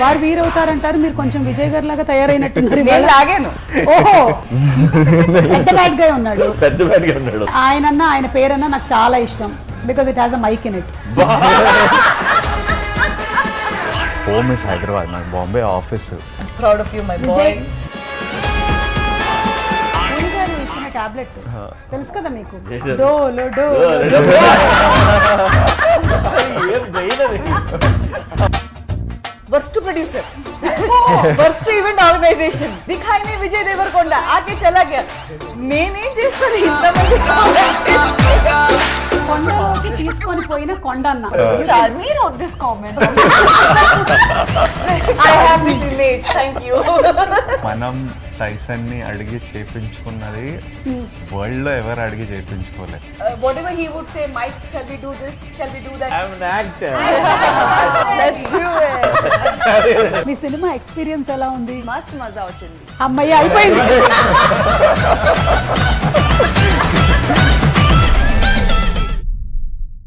వారు వీరవుతారంటారు మీరు కొంచెం విజయ్ గారు లాగా తయారైనట్టున్నారు. లాగాను. ఓహో! పెద్ద బ్యాడ్గా ఉన్నాడు. పెద్ద ఉన్నాడు. ఆయనన్న ఆయన పేరన్నా నాకు చాలా ఇష్టం because it has a mike in it home is Hyderabad నాకు Bombay office proud of you my boy tablet తెలుసు కదా మీకు? ఏంటది? Dolo worst producer worst event organisation దిఖాయి Vijay Devarakonda. ఆకే చలా గయా నేనేం చేస్తాను? ఇంతమంది తీసుకొని పోయిన కొండ దిస్ కామెంట్ మనం టైసన్ని అడిగి చేపించుకున్నది hmm. వరల్డ్లో ఎవరు అడిగి చేపించుకోలేదు మీ సినిమా ఎక్స్పీరియన్స్ ఎలా ఉంది? మస్త్ మజా వచ్చింది. అమ్మయ్య అయిపోయింది.